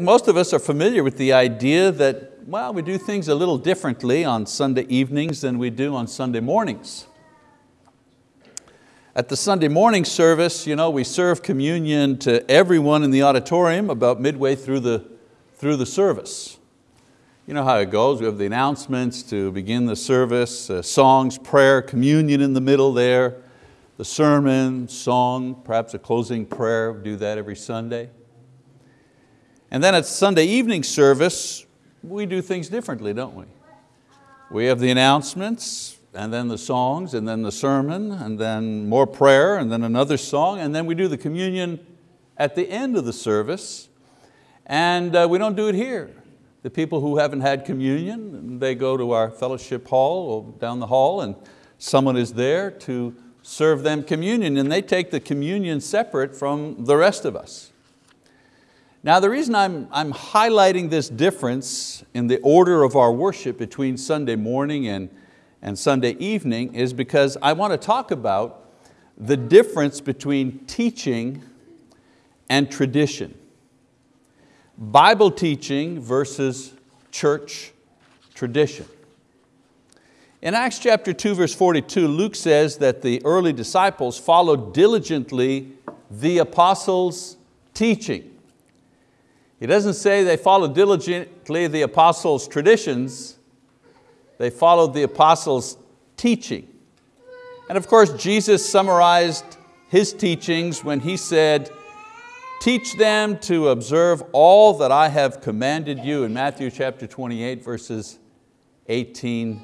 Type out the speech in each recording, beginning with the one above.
Most of us are familiar with the idea that, well, we do things a little differently on Sunday evenings than we do on Sunday mornings. At the Sunday morning service, you know, we serve communion to everyone in the auditorium about midway through the, through the service. You know how it goes, we have the announcements to begin the service, uh, songs, prayer, communion in the middle there, the sermon, song, perhaps a closing prayer, we do that every Sunday. And then at Sunday evening service, we do things differently, don't we? We have the announcements, and then the songs, and then the sermon, and then more prayer, and then another song, and then we do the communion at the end of the service. And uh, we don't do it here. The people who haven't had communion, they go to our fellowship hall or down the hall and someone is there to serve them communion and they take the communion separate from the rest of us. Now the reason I'm, I'm highlighting this difference in the order of our worship between Sunday morning and, and Sunday evening is because I want to talk about the difference between teaching and tradition. Bible teaching versus church tradition. In Acts chapter 2 verse 42, Luke says that the early disciples followed diligently the apostles' teaching. He doesn't say they followed diligently the apostles' traditions, they followed the apostles' teaching. And of course, Jesus summarized His teachings when He said, teach them to observe all that I have commanded you in Matthew chapter 28 verses 18,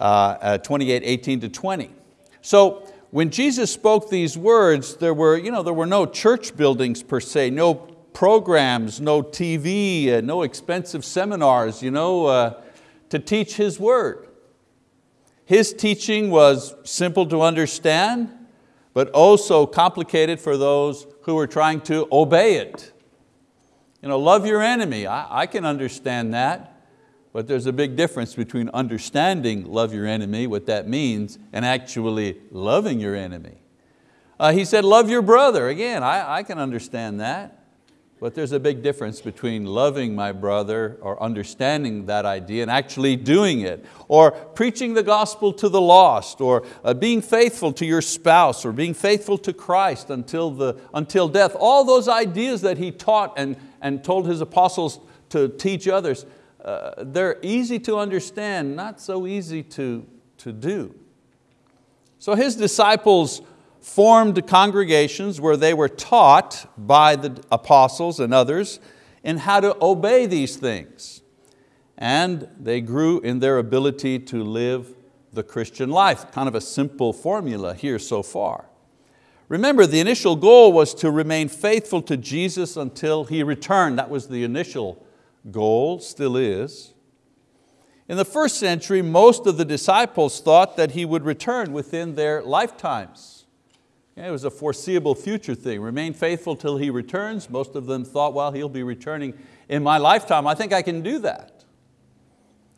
uh, uh, 28, 18 to 20. So when Jesus spoke these words, there were, you know, there were no church buildings per se, no programs, no TV, uh, no expensive seminars you know, uh, to teach His word. His teaching was simple to understand, but also complicated for those who were trying to obey it. You know, love your enemy, I, I can understand that, but there's a big difference between understanding love your enemy, what that means, and actually loving your enemy. Uh, he said, love your brother. Again, I, I can understand that. But there's a big difference between loving my brother or understanding that idea and actually doing it, or preaching the gospel to the lost, or uh, being faithful to your spouse, or being faithful to Christ until, the, until death. All those ideas that he taught and, and told his apostles to teach others, uh, they're easy to understand, not so easy to, to do. So his disciples formed congregations where they were taught by the apostles and others in how to obey these things. And they grew in their ability to live the Christian life. Kind of a simple formula here so far. Remember, the initial goal was to remain faithful to Jesus until He returned. That was the initial goal, still is. In the first century, most of the disciples thought that He would return within their lifetimes. It was a foreseeable future thing. Remain faithful till He returns. Most of them thought, well, He'll be returning in my lifetime. I think I can do that.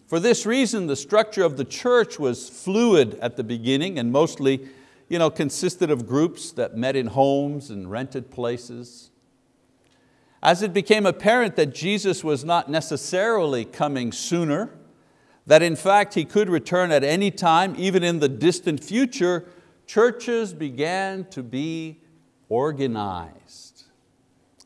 For this reason, the structure of the church was fluid at the beginning and mostly you know, consisted of groups that met in homes and rented places. As it became apparent that Jesus was not necessarily coming sooner, that in fact He could return at any time, even in the distant future, churches began to be organized.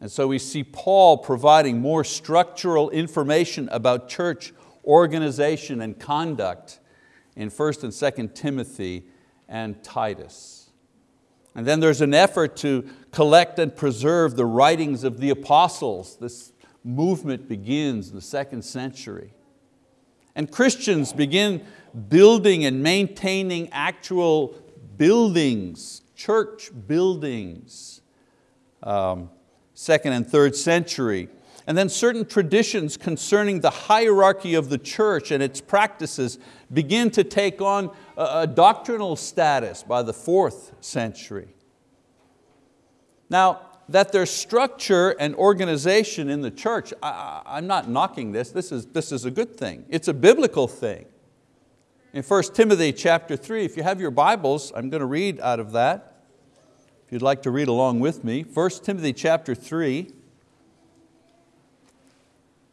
And so we see Paul providing more structural information about church organization and conduct in 1st and 2nd Timothy and Titus. And then there's an effort to collect and preserve the writings of the apostles. This movement begins in the second century. And Christians begin building and maintaining actual buildings, church buildings, um, second and third century. And then certain traditions concerning the hierarchy of the church and its practices begin to take on a, a doctrinal status by the fourth century. Now, that there's structure and organization in the church, I, I'm not knocking this, this is, this is a good thing. It's a biblical thing. In 1 Timothy chapter 3, if you have your Bibles, I'm going to read out of that. If you'd like to read along with me, 1 Timothy chapter 3.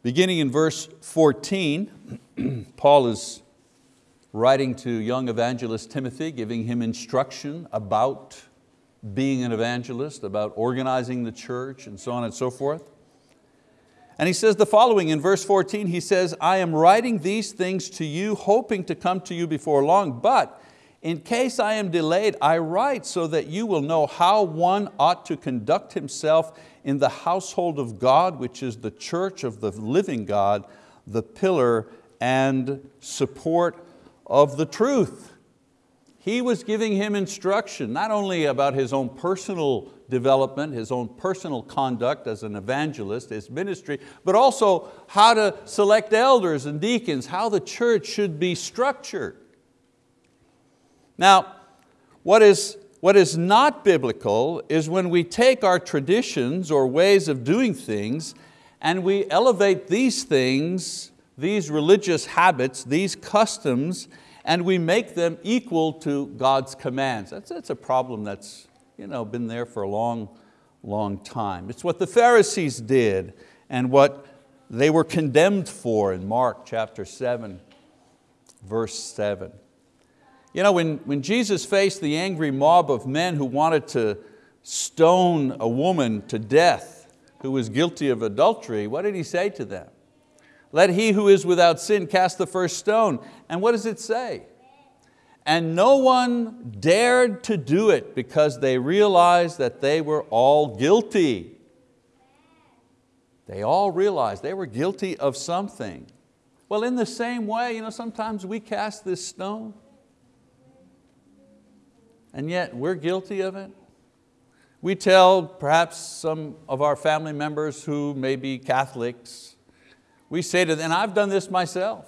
Beginning in verse 14, Paul is writing to young evangelist Timothy, giving him instruction about being an evangelist, about organizing the church and so on and so forth. And he says the following in verse 14, he says, I am writing these things to you, hoping to come to you before long, but in case I am delayed, I write so that you will know how one ought to conduct himself in the household of God, which is the church of the living God, the pillar and support of the truth. He was giving him instruction, not only about his own personal development, his own personal conduct as an evangelist, his ministry, but also how to select elders and deacons, how the church should be structured. Now, what is, what is not biblical is when we take our traditions or ways of doing things and we elevate these things, these religious habits, these customs, and we make them equal to God's commands. That's, that's a problem that's you know, been there for a long, long time. It's what the Pharisees did and what they were condemned for in Mark chapter 7, verse 7. You know, when, when Jesus faced the angry mob of men who wanted to stone a woman to death who was guilty of adultery, what did He say to them? Let he who is without sin cast the first stone. And what does it say? And no one dared to do it because they realized that they were all guilty. They all realized they were guilty of something. Well, in the same way, you know, sometimes we cast this stone and yet we're guilty of it. We tell perhaps some of our family members who may be Catholics, we say to them, and I've done this myself.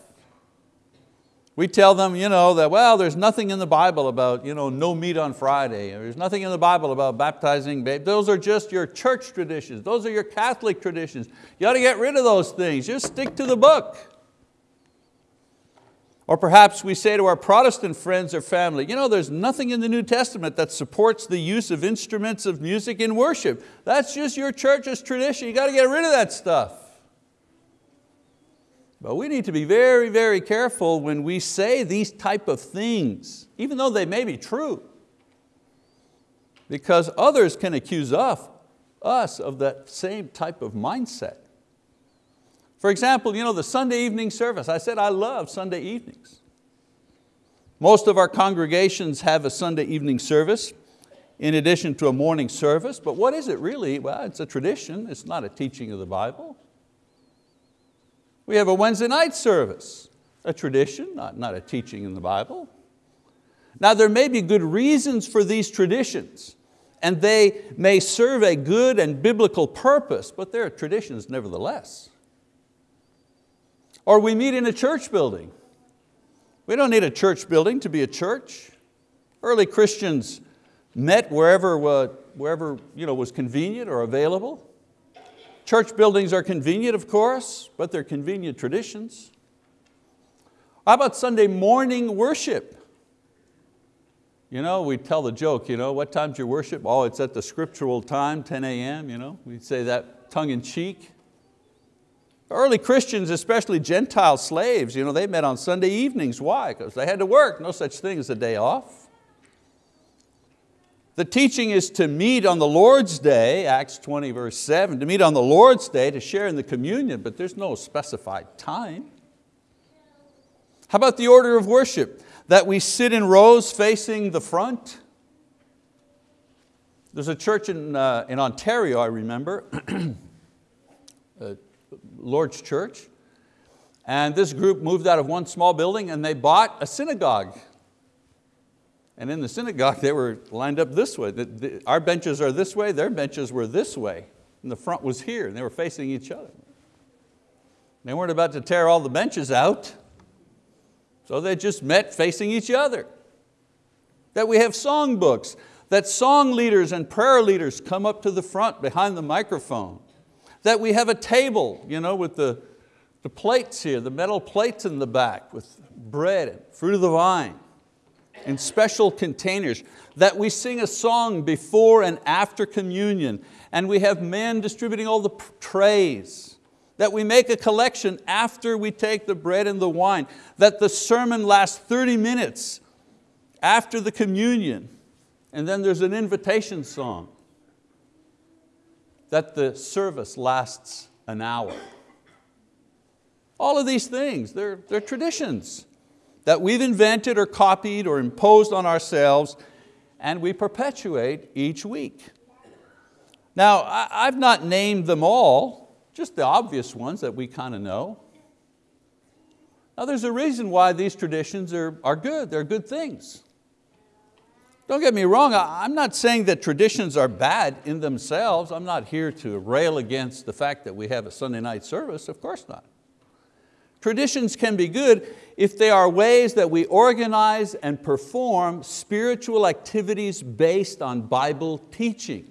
We tell them you know, that, well, there's nothing in the Bible about you know, no meat on Friday. There's nothing in the Bible about baptizing babies. Those are just your church traditions. Those are your Catholic traditions. You ought to get rid of those things. Just stick to the book. Or perhaps we say to our Protestant friends or family, you know, there's nothing in the New Testament that supports the use of instruments of music in worship. That's just your church's tradition. You got to get rid of that stuff. But we need to be very, very careful when we say these type of things, even though they may be true, because others can accuse us, us of that same type of mindset. For example, you know, the Sunday evening service, I said I love Sunday evenings. Most of our congregations have a Sunday evening service in addition to a morning service, but what is it really? Well, it's a tradition, it's not a teaching of the Bible. We have a Wednesday night service, a tradition, not, not a teaching in the Bible. Now there may be good reasons for these traditions and they may serve a good and biblical purpose, but they're traditions nevertheless. Or we meet in a church building. We don't need a church building to be a church. Early Christians met wherever, uh, wherever you know, was convenient or available. Church buildings are convenient, of course, but they're convenient traditions. How about Sunday morning worship? You know, we tell the joke, you know, what time's your worship? Oh, it's at the scriptural time, 10 a.m., you know. We say that tongue in cheek. Early Christians, especially Gentile slaves, you know, they met on Sunday evenings. Why? Because they had to work, no such thing as a day off. The teaching is to meet on the Lord's day, Acts 20 verse 7, to meet on the Lord's day to share in the communion, but there's no specified time. How about the order of worship? That we sit in rows facing the front. There's a church in, uh, in Ontario, I remember, Lord's Church, and this group moved out of one small building and they bought a synagogue and in the synagogue, they were lined up this way. Our benches are this way, their benches were this way. And the front was here, and they were facing each other. They weren't about to tear all the benches out, so they just met facing each other. That we have song books, that song leaders and prayer leaders come up to the front behind the microphone. That we have a table you know, with the, the plates here, the metal plates in the back with bread and fruit of the vine in special containers, that we sing a song before and after communion, and we have men distributing all the trays, that we make a collection after we take the bread and the wine, that the sermon lasts 30 minutes after the communion, and then there's an invitation song, that the service lasts an hour. All of these things, they're, they're traditions that we've invented or copied or imposed on ourselves and we perpetuate each week. Now, I've not named them all, just the obvious ones that we kind of know. Now there's a reason why these traditions are, are good, they're good things. Don't get me wrong, I'm not saying that traditions are bad in themselves. I'm not here to rail against the fact that we have a Sunday night service, of course not. Traditions can be good if they are ways that we organize and perform spiritual activities based on Bible teaching.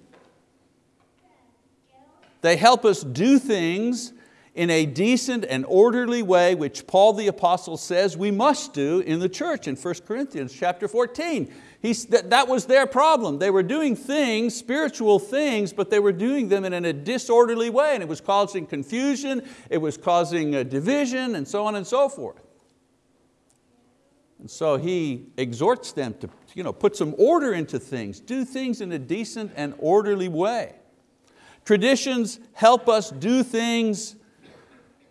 They help us do things in a decent and orderly way, which Paul the apostle says we must do in the church in 1 Corinthians chapter 14. He's, that, that was their problem. They were doing things, spiritual things, but they were doing them in a disorderly way and it was causing confusion, it was causing uh, division and so on and so forth. And so he exhorts them to you know, put some order into things, do things in a decent and orderly way. Traditions help us do things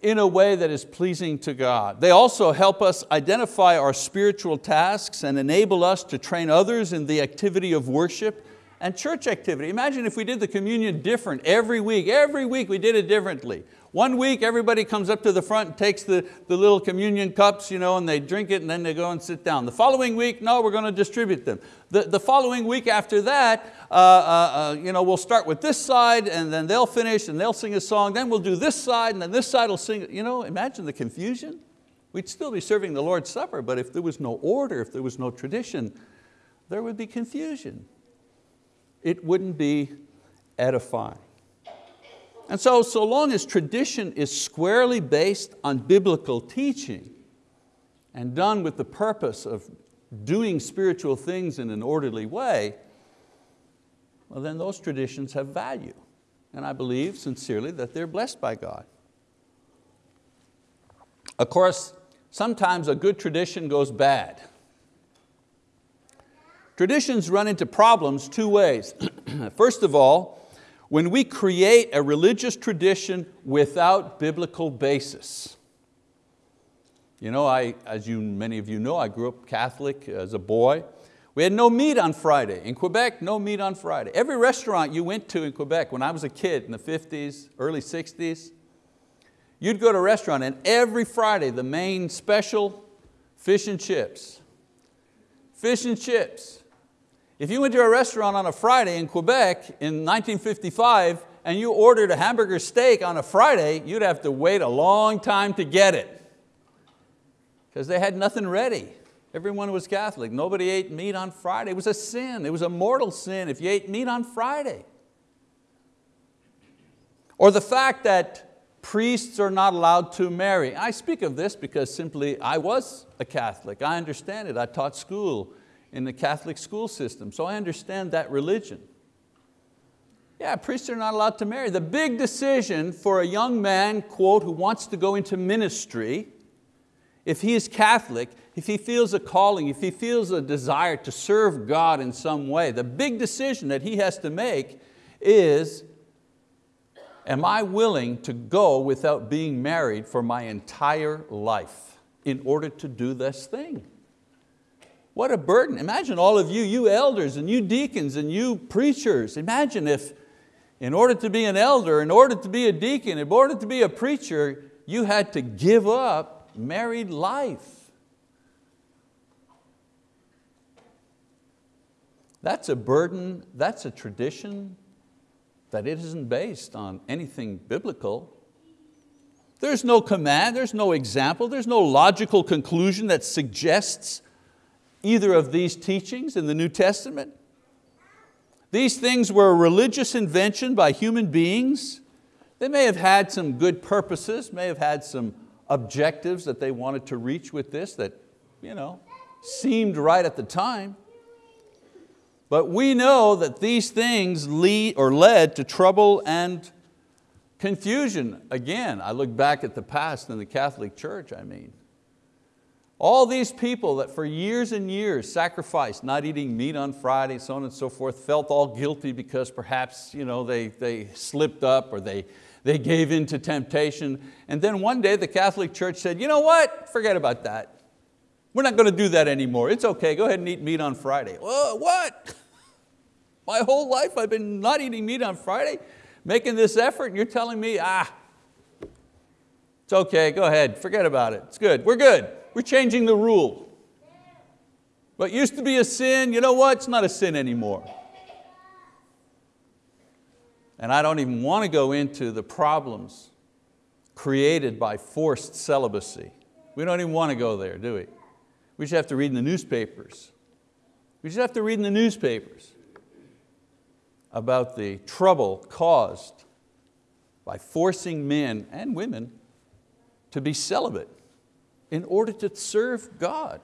in a way that is pleasing to God. They also help us identify our spiritual tasks and enable us to train others in the activity of worship and church activity. Imagine if we did the communion different every week. Every week we did it differently. One week everybody comes up to the front and takes the, the little communion cups you know, and they drink it and then they go and sit down. The following week, no, we're going to distribute them. The, the following week after that, uh, uh, uh, you know, we'll start with this side and then they'll finish and they'll sing a song, then we'll do this side and then this side will sing. You know, imagine the confusion. We'd still be serving the Lord's Supper, but if there was no order, if there was no tradition, there would be confusion. It wouldn't be edifying. And so, so long as tradition is squarely based on biblical teaching and done with the purpose of doing spiritual things in an orderly way, well then those traditions have value. And I believe sincerely that they're blessed by God. Of course, sometimes a good tradition goes bad. Traditions run into problems two ways. First of all, when we create a religious tradition without biblical basis. You know, I, as you, many of you know, I grew up Catholic as a boy. We had no meat on Friday. In Quebec, no meat on Friday. Every restaurant you went to in Quebec when I was a kid in the 50s, early 60s, you'd go to a restaurant and every Friday the main special, fish and chips. Fish and chips. If you went to a restaurant on a Friday in Quebec in 1955 and you ordered a hamburger steak on a Friday, you'd have to wait a long time to get it because they had nothing ready. Everyone was Catholic. Nobody ate meat on Friday. It was a sin. It was a mortal sin if you ate meat on Friday. Or the fact that priests are not allowed to marry. I speak of this because simply I was a Catholic. I understand it. I taught school in the Catholic school system, so I understand that religion. Yeah, priests are not allowed to marry. The big decision for a young man, quote, who wants to go into ministry, if he is Catholic, if he feels a calling, if he feels a desire to serve God in some way, the big decision that he has to make is, am I willing to go without being married for my entire life in order to do this thing? What a burden. Imagine all of you, you elders and you deacons and you preachers. Imagine if in order to be an elder, in order to be a deacon, in order to be a preacher, you had to give up married life. That's a burden, that's a tradition that it isn't based on anything biblical. There's no command, there's no example, there's no logical conclusion that suggests either of these teachings in the New Testament. These things were a religious invention by human beings. They may have had some good purposes, may have had some objectives that they wanted to reach with this that you know, seemed right at the time. But we know that these things lead or led to trouble and Confusion, again, I look back at the past in the Catholic Church, I mean. All these people that for years and years sacrificed not eating meat on Friday, so on and so forth, felt all guilty because perhaps you know, they, they slipped up or they, they gave in to temptation. And then one day the Catholic Church said, you know what, forget about that. We're not going to do that anymore. It's okay, go ahead and eat meat on Friday. Whoa, what? My whole life I've been not eating meat on Friday, making this effort, and you're telling me, ah, it's okay, go ahead, forget about it. It's good, we're good. We're changing the rule. What used to be a sin, you know what? It's not a sin anymore. And I don't even want to go into the problems created by forced celibacy. We don't even want to go there, do we? We just have to read in the newspapers. We just have to read in the newspapers about the trouble caused by forcing men and women to be celibate in order to serve God.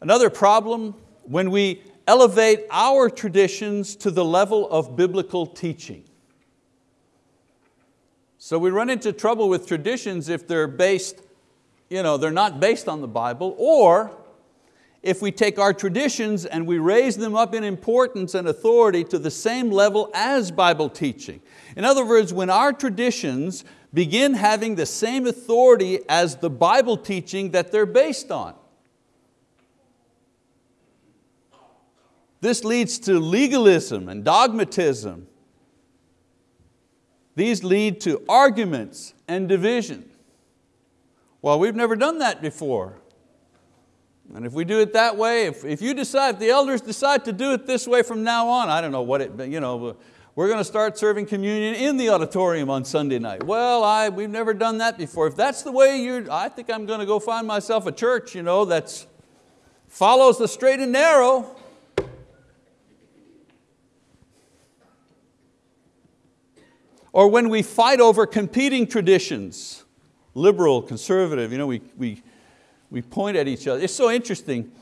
Another problem, when we elevate our traditions to the level of biblical teaching. So we run into trouble with traditions if they're based, you know, they're not based on the Bible, or if we take our traditions and we raise them up in importance and authority to the same level as Bible teaching. In other words, when our traditions begin having the same authority as the Bible teaching that they're based on. This leads to legalism and dogmatism. These lead to arguments and division. Well, we've never done that before. And if we do it that way, if, if you decide, if the elders decide to do it this way from now on, I don't know what it, you know, we're going to start serving communion in the auditorium on Sunday night. Well, I, we've never done that before. If that's the way you're, I think I'm going to go find myself a church you know, that follows the straight and narrow. Or when we fight over competing traditions, liberal, conservative, you know, we, we, we point at each other. It's so interesting.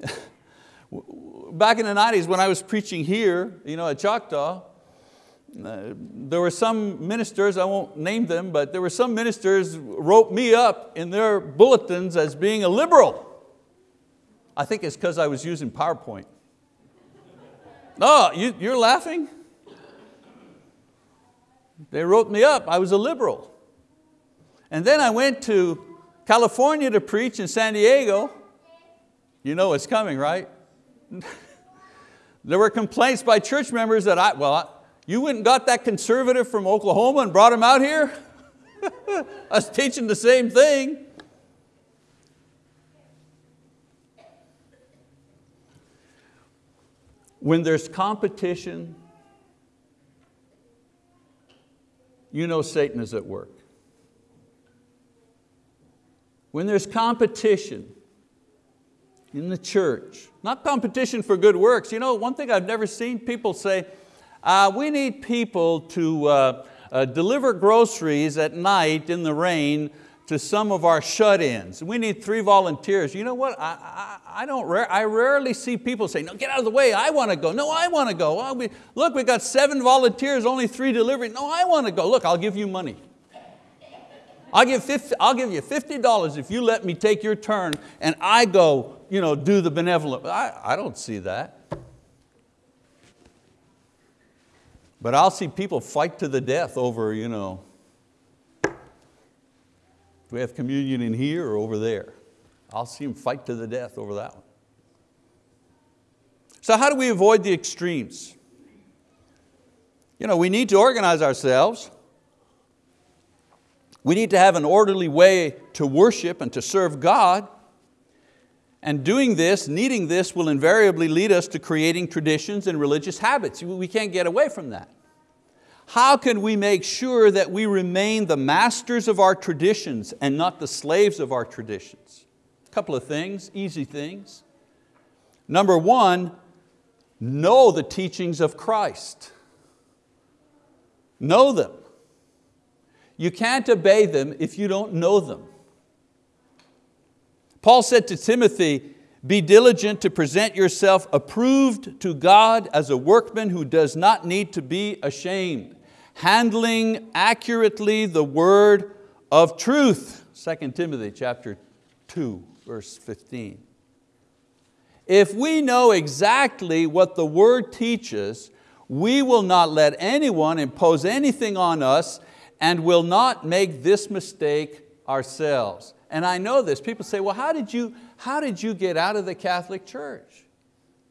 Back in the 90s when I was preaching here you know, at Choctaw, uh, there were some ministers, I won't name them, but there were some ministers wrote me up in their bulletins as being a liberal. I think it's because I was using PowerPoint. No, you, you're laughing? They wrote me up, I was a liberal. And then I went to California to preach in San Diego. You know it's coming, right? there were complaints by church members that I, well, you went and got that conservative from Oklahoma and brought him out here? I was teaching the same thing. When there's competition, you know Satan is at work. When there's competition in the church, not competition for good works. You know, one thing I've never seen people say, uh, we need people to uh, uh, deliver groceries at night in the rain to some of our shut-ins. We need three volunteers. You know what, I, I, I don't, I rarely see people say, no, get out of the way, I want to go. No, I want to go. we, look, we got seven volunteers, only three delivering. No, I want to go. Look, I'll give you money. I'll give, 50, I'll give you $50 if you let me take your turn and I go you know, do the benevolent. I, I don't see that. But I'll see people fight to the death over, you know, do we have communion in here or over there? I'll see them fight to the death over that one. So how do we avoid the extremes? You know, we need to organize ourselves. We need to have an orderly way to worship and to serve God. And doing this, needing this, will invariably lead us to creating traditions and religious habits. We can't get away from that. How can we make sure that we remain the masters of our traditions and not the slaves of our traditions? A couple of things, easy things. Number one, know the teachings of Christ. Know them. You can't obey them if you don't know them. Paul said to Timothy, be diligent to present yourself approved to God as a workman who does not need to be ashamed. Handling accurately the word of truth. 2 Timothy chapter 2, verse 15. If we know exactly what the word teaches, we will not let anyone impose anything on us and will not make this mistake ourselves. And I know this, people say, well, how did you, how did you get out of the Catholic Church?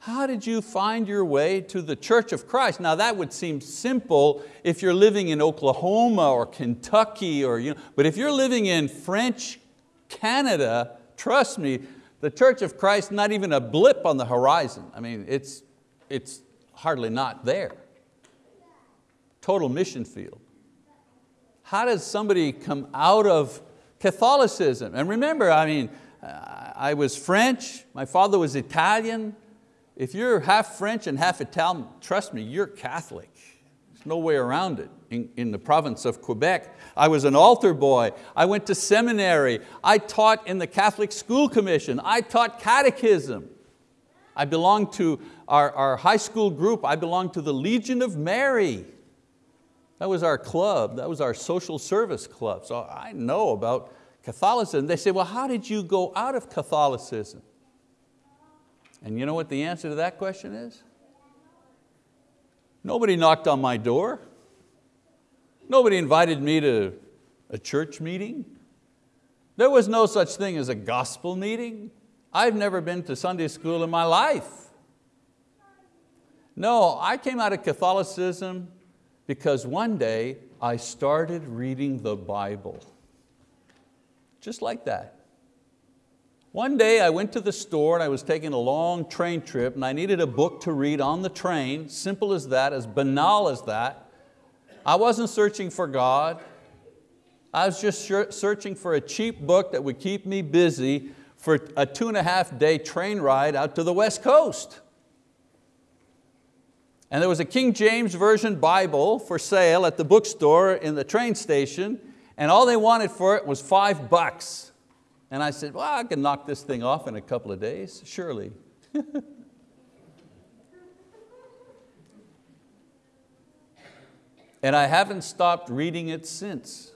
How did you find your way to the Church of Christ? Now that would seem simple if you're living in Oklahoma or Kentucky, or, you know, but if you're living in French Canada, trust me, the Church of Christ not even a blip on the horizon. I mean, it's, it's hardly not there. Total mission field. How does somebody come out of Catholicism? And remember, I mean, uh, I was French, my father was Italian. If you're half French and half Italian, trust me, you're Catholic. There's no way around it in, in the province of Quebec. I was an altar boy. I went to seminary. I taught in the Catholic School Commission. I taught catechism. I belonged to our, our high school group. I belonged to the Legion of Mary. That was our club, that was our social service club. So I know about Catholicism. They say, well, how did you go out of Catholicism? And you know what the answer to that question is? Nobody knocked on my door. Nobody invited me to a church meeting. There was no such thing as a gospel meeting. I've never been to Sunday school in my life. No, I came out of Catholicism because one day I started reading the Bible. Just like that. One day I went to the store and I was taking a long train trip and I needed a book to read on the train, simple as that, as banal as that. I wasn't searching for God. I was just searching for a cheap book that would keep me busy for a two and a half day train ride out to the West Coast. And there was a King James Version Bible for sale at the bookstore in the train station, and all they wanted for it was five bucks. And I said, well, I can knock this thing off in a couple of days, surely. and I haven't stopped reading it since.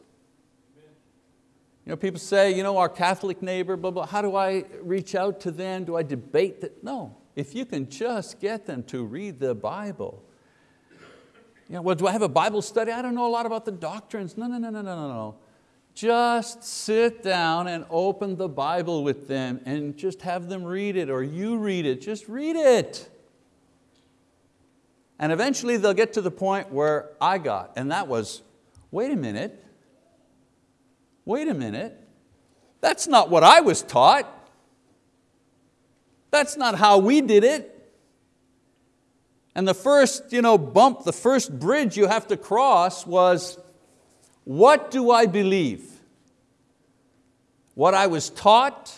You know, people say, you know, our Catholic neighbor, blah, blah, how do I reach out to them? Do I debate that? No, if you can just get them to read the Bible. You know, well, do I have a Bible study? I don't know a lot about the doctrines. No, no, no, no, no, no, no. Just sit down and open the Bible with them and just have them read it or you read it, just read it. And eventually they'll get to the point where I got, and that was, wait a minute, wait a minute, that's not what I was taught. That's not how we did it. And the first you know, bump, the first bridge you have to cross was, what do I believe? What I was taught,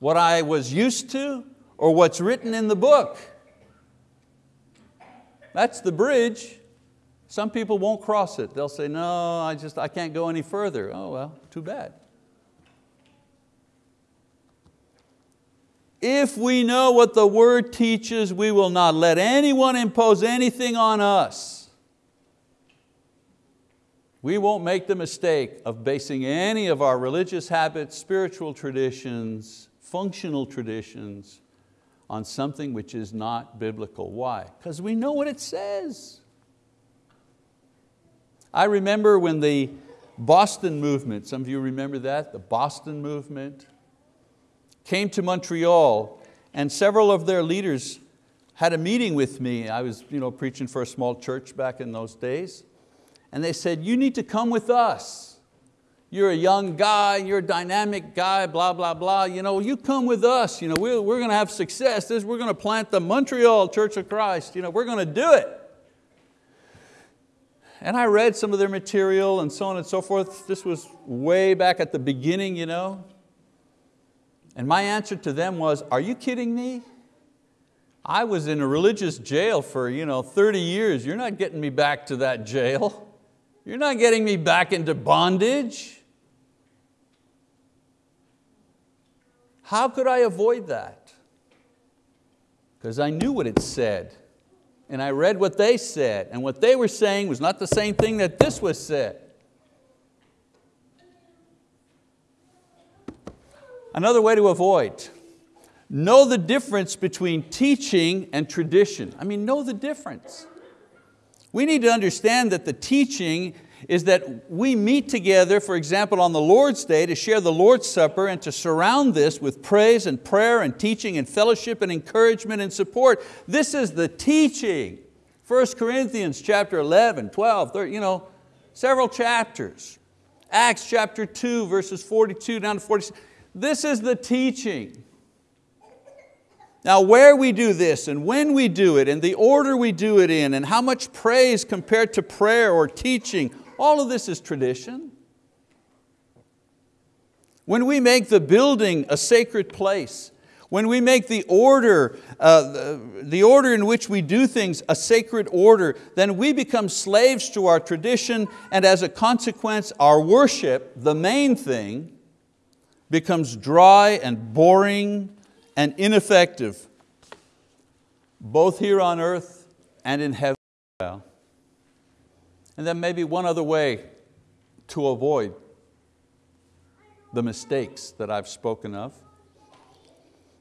what I was used to, or what's written in the book? That's the bridge. Some people won't cross it. They'll say, no, I just I can't go any further. Oh well, too bad. If we know what the word teaches, we will not let anyone impose anything on us. We won't make the mistake of basing any of our religious habits, spiritual traditions, functional traditions on something which is not biblical. Why? Because we know what it says. I remember when the Boston movement, some of you remember that, the Boston movement, came to Montreal and several of their leaders had a meeting with me. I was you know, preaching for a small church back in those days. And they said, you need to come with us. You're a young guy, you're a dynamic guy, blah, blah, blah. You, know, you come with us, you know, we're, we're going to have success. This, we're going to plant the Montreal Church of Christ. You know, we're going to do it. And I read some of their material and so on and so forth. This was way back at the beginning, you know. And my answer to them was, are you kidding me? I was in a religious jail for you know, 30 years. You're not getting me back to that jail. You're not getting me back into bondage. How could I avoid that? Because I knew what it said. and I read what they said, and what they were saying was not the same thing that this was said. Another way to avoid, know the difference between teaching and tradition. I mean, know the difference. We need to understand that the teaching is that we meet together, for example, on the Lord's Day to share the Lord's Supper and to surround this with praise and prayer and teaching and fellowship and encouragement and support. This is the teaching. 1 Corinthians chapter 11, 12, 13, you know, several chapters. Acts chapter 2, verses 42 down to 46. This is the teaching. Now where we do this and when we do it and the order we do it in and how much praise compared to prayer or teaching, all of this is tradition. When we make the building a sacred place, when we make the order, uh, the, order in which we do things a sacred order, then we become slaves to our tradition and as a consequence our worship, the main thing, becomes dry and boring and ineffective, both here on earth and in heaven. And then maybe one other way to avoid the mistakes that I've spoken of.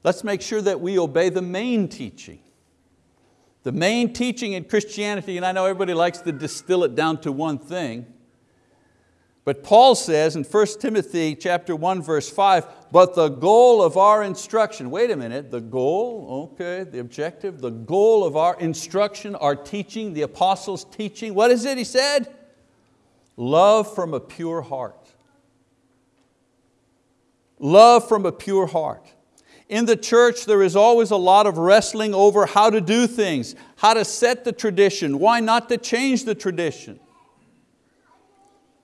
Let's make sure that we obey the main teaching. The main teaching in Christianity, and I know everybody likes to distill it down to one thing, but Paul says in 1 Timothy chapter 1 verse 5, but the goal of our instruction, wait a minute, the goal, okay, the objective, the goal of our instruction, our teaching, the apostles' teaching, what is it he said? Love from a pure heart. Love from a pure heart. In the church there is always a lot of wrestling over how to do things, how to set the tradition, why not to change the tradition.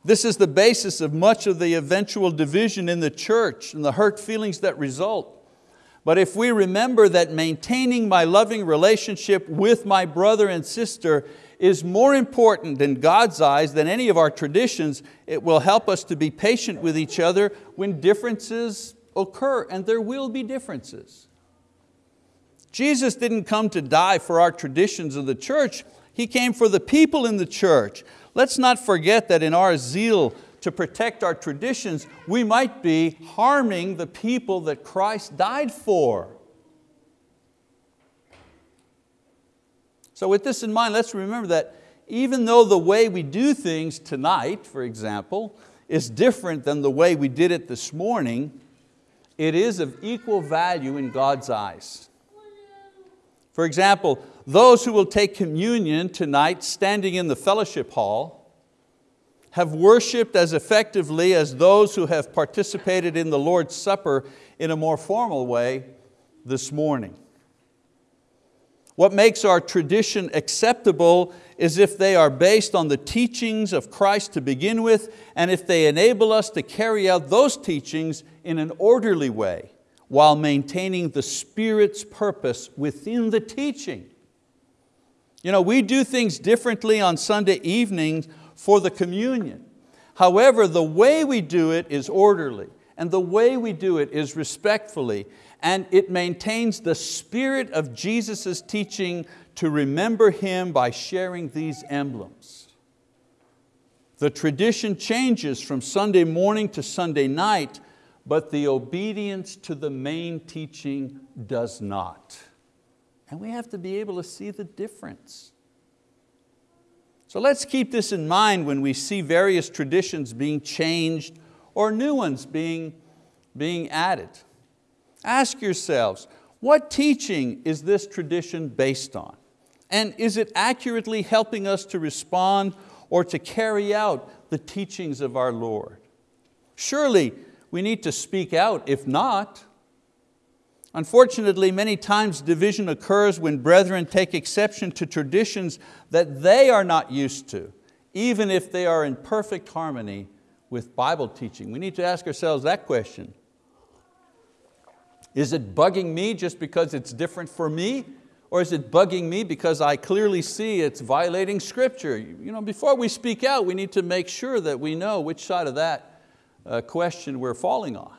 This is the basis of much of the eventual division in the church and the hurt feelings that result. But if we remember that maintaining my loving relationship with my brother and sister is more important in God's eyes than any of our traditions, it will help us to be patient with each other when differences occur, and there will be differences. Jesus didn't come to die for our traditions of the church, He came for the people in the church. Let's not forget that in our zeal to protect our traditions, we might be harming the people that Christ died for. So with this in mind, let's remember that even though the way we do things tonight, for example, is different than the way we did it this morning, it is of equal value in God's eyes. For example, those who will take communion tonight standing in the fellowship hall have worshiped as effectively as those who have participated in the Lord's Supper in a more formal way this morning. What makes our tradition acceptable is if they are based on the teachings of Christ to begin with and if they enable us to carry out those teachings in an orderly way while maintaining the Spirit's purpose within the teaching. You know, we do things differently on Sunday evenings for the communion. However, the way we do it is orderly and the way we do it is respectfully and it maintains the spirit of Jesus' teaching to remember Him by sharing these emblems. The tradition changes from Sunday morning to Sunday night but the obedience to the main teaching does not. And we have to be able to see the difference. So let's keep this in mind when we see various traditions being changed or new ones being, being added. Ask yourselves, what teaching is this tradition based on? And is it accurately helping us to respond or to carry out the teachings of our Lord? Surely we need to speak out. If not, Unfortunately, many times division occurs when brethren take exception to traditions that they are not used to, even if they are in perfect harmony with Bible teaching. We need to ask ourselves that question. Is it bugging me just because it's different for me? Or is it bugging me because I clearly see it's violating scripture? You know, before we speak out, we need to make sure that we know which side of that uh, question we're falling on.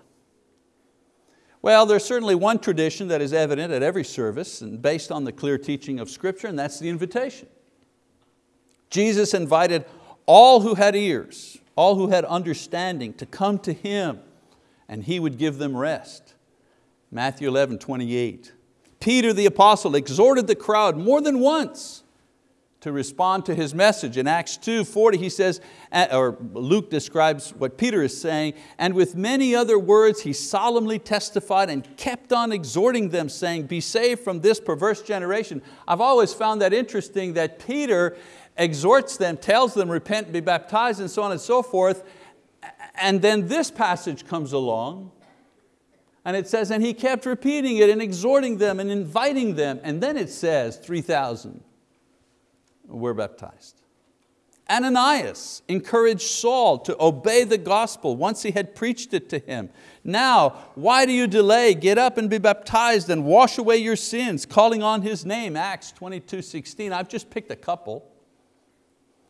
Well, there's certainly one tradition that is evident at every service and based on the clear teaching of Scripture, and that's the invitation. Jesus invited all who had ears, all who had understanding to come to Him and He would give them rest. Matthew 11, 28. Peter the apostle exhorted the crowd more than once to respond to his message. In Acts 2, 40 he says, or Luke describes what Peter is saying, and with many other words he solemnly testified and kept on exhorting them saying, be saved from this perverse generation. I've always found that interesting that Peter exhorts them, tells them repent, be baptized and so on and so forth, and then this passage comes along and it says, and he kept repeating it and exhorting them and inviting them. And then it says 3,000 were baptized. Ananias encouraged Saul to obey the gospel once he had preached it to him. Now, why do you delay? Get up and be baptized and wash away your sins, calling on his name, Acts 22, 16. I've just picked a couple.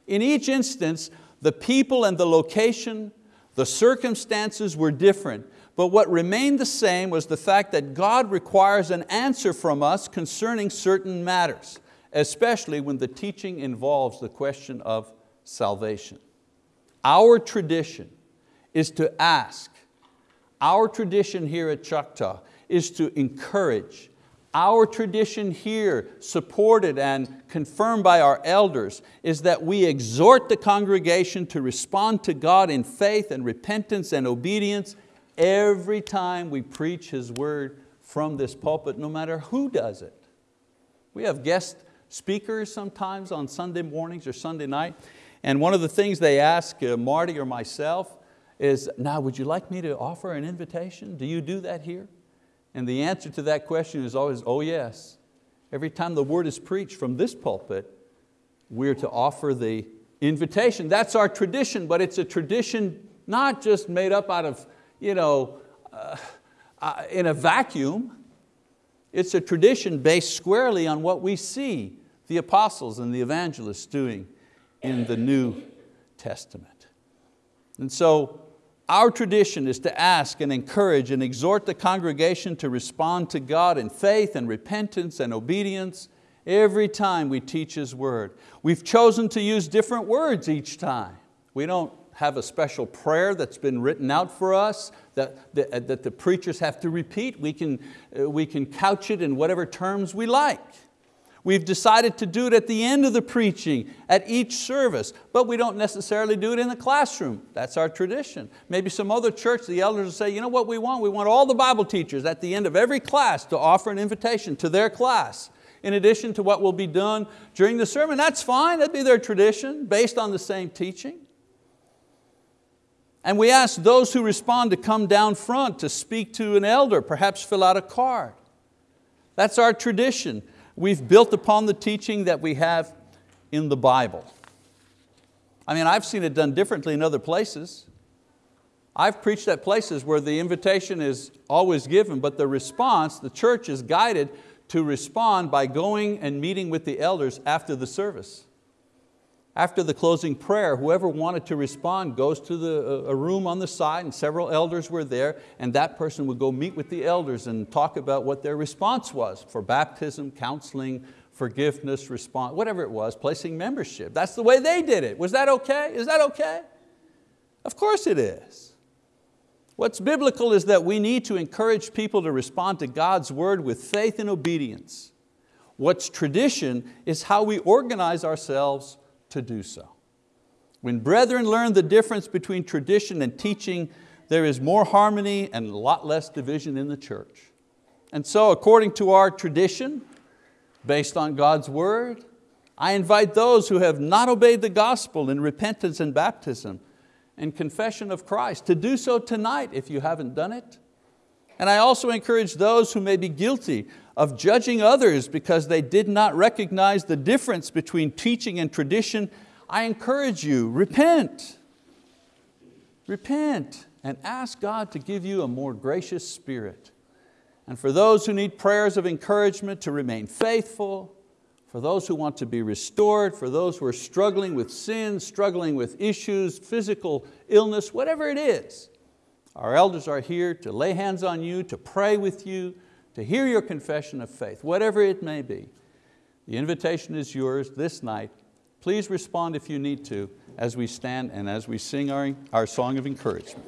In each instance, the people and the location, the circumstances were different, but what remained the same was the fact that God requires an answer from us concerning certain matters, especially when the teaching involves the question of salvation. Our tradition is to ask, our tradition here at Choctaw is to encourage, our tradition here, supported and confirmed by our elders, is that we exhort the congregation to respond to God in faith and repentance and obedience every time we preach His word from this pulpit, no matter who does it. We have guest speakers sometimes on Sunday mornings or Sunday night, and one of the things they ask uh, Marty or myself is, now would you like me to offer an invitation? Do you do that here? And the answer to that question is always, oh yes. Every time the word is preached from this pulpit, we're to offer the invitation. That's our tradition, but it's a tradition not just made up out of, you know, uh, uh, in a vacuum. It's a tradition based squarely on what we see the apostles and the evangelists doing in the New Testament. And so our tradition is to ask and encourage and exhort the congregation to respond to God in faith and repentance and obedience every time we teach His word. We've chosen to use different words each time. We don't have a special prayer that's been written out for us that, that, that the preachers have to repeat. We can, uh, we can couch it in whatever terms we like. We've decided to do it at the end of the preaching, at each service, but we don't necessarily do it in the classroom. That's our tradition. Maybe some other church, the elders will say, you know what we want? We want all the Bible teachers at the end of every class to offer an invitation to their class in addition to what will be done during the sermon. That's fine, that'd be their tradition based on the same teaching. And we ask those who respond to come down front to speak to an elder, perhaps fill out a card. That's our tradition. We've built upon the teaching that we have in the Bible. I mean, I've seen it done differently in other places. I've preached at places where the invitation is always given, but the response, the church is guided to respond by going and meeting with the elders after the service. After the closing prayer, whoever wanted to respond goes to the, uh, a room on the side and several elders were there and that person would go meet with the elders and talk about what their response was for baptism, counseling, forgiveness, response, whatever it was, placing membership. That's the way they did it. Was that okay? Is that okay? Of course it is. What's biblical is that we need to encourage people to respond to God's word with faith and obedience. What's tradition is how we organize ourselves to do so. When brethren learn the difference between tradition and teaching, there is more harmony and a lot less division in the church. And so according to our tradition, based on God's word, I invite those who have not obeyed the gospel in repentance and baptism and confession of Christ to do so tonight if you haven't done it. And I also encourage those who may be guilty of judging others because they did not recognize the difference between teaching and tradition, I encourage you, repent. Repent and ask God to give you a more gracious spirit. And for those who need prayers of encouragement to remain faithful, for those who want to be restored, for those who are struggling with sin, struggling with issues, physical illness, whatever it is, Our elders are here to lay hands on you, to pray with you, to hear your confession of faith, whatever it may be. The invitation is yours this night. Please respond if you need to as we stand and as we sing our, our song of encouragement.